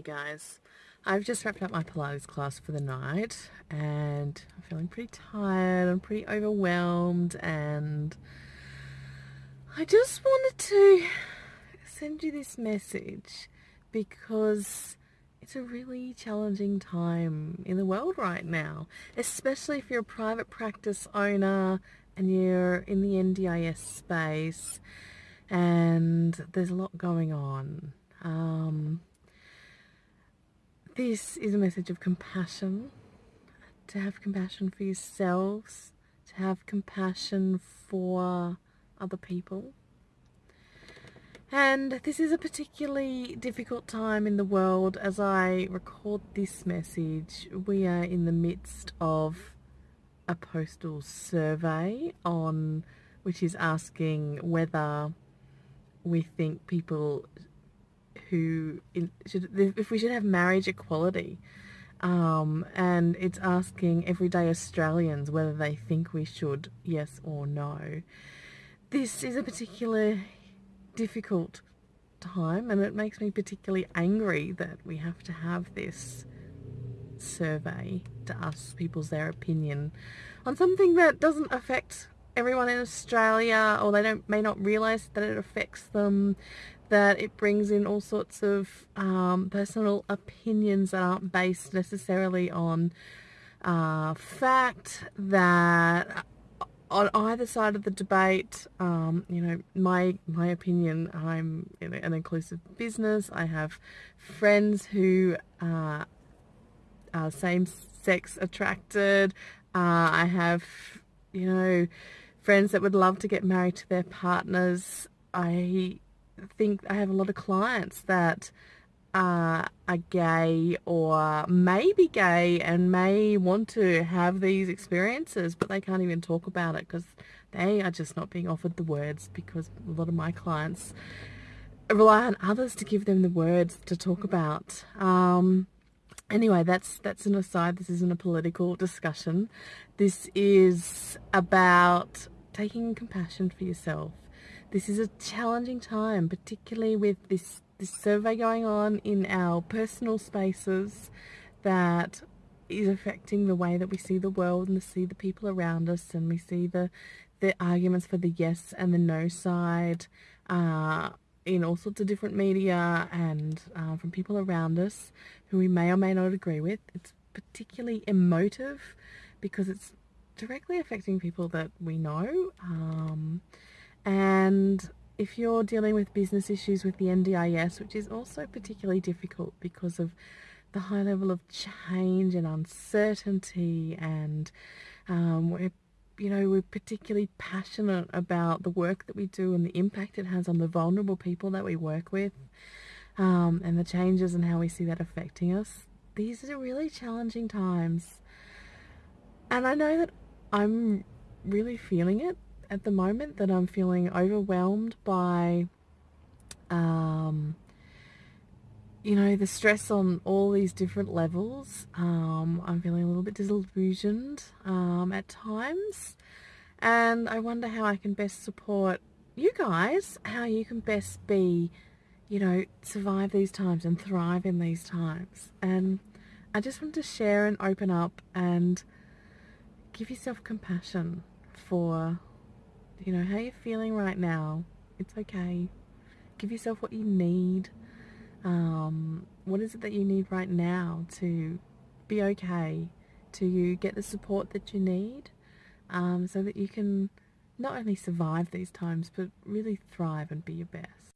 guys. I've just wrapped up my Pilates class for the night and I'm feeling pretty tired, I'm pretty overwhelmed and I just wanted to send you this message because it's a really challenging time in the world right now, especially if you're a private practice owner and you're in the NDIS space and there's a lot going on. Um, this is a message of compassion, to have compassion for yourselves, to have compassion for other people. And this is a particularly difficult time in the world as I record this message. We are in the midst of a postal survey on which is asking whether we think people who should if we should have marriage equality um, and it's asking everyday Australians whether they think we should yes or no. This is a particular difficult time and it makes me particularly angry that we have to have this survey to ask people their opinion on something that doesn't affect everyone in Australia or they don't may not realize that it affects them that it brings in all sorts of um, personal opinions that aren't based necessarily on uh, fact that on either side of the debate, um, you know, my my opinion, I'm in an inclusive business. I have friends who uh, are same-sex attracted. Uh, I have, you know, friends that would love to get married to their partners. I think I have a lot of clients that are, are gay or may be gay and may want to have these experiences, but they can't even talk about it because they are just not being offered the words because a lot of my clients rely on others to give them the words to talk about. Um, anyway, that's that's an aside. This isn't a political discussion. This is about taking compassion for yourself. This is a challenging time, particularly with this, this survey going on in our personal spaces that is affecting the way that we see the world and see the people around us and we see the the arguments for the yes and the no side uh, in all sorts of different media and uh, from people around us who we may or may not agree with. It's particularly emotive because it's directly affecting people that we know. Um, and if you're dealing with business issues with the NDIS, which is also particularly difficult because of the high level of change and uncertainty and um, we're you know we're particularly passionate about the work that we do and the impact it has on the vulnerable people that we work with um, and the changes and how we see that affecting us these are really challenging times and I know that I'm really feeling it at the moment that I'm feeling overwhelmed by um, you know the stress on all these different levels. Um, I'm feeling a little bit disillusioned um, at times. And I wonder how I can best support you guys how you can best be you know survive these times and thrive in these times. And I just want to share and open up and give yourself compassion for, you know, how you're feeling right now. It's okay. Give yourself what you need. Um, what is it that you need right now to be okay, to get the support that you need, um, so that you can not only survive these times, but really thrive and be your best.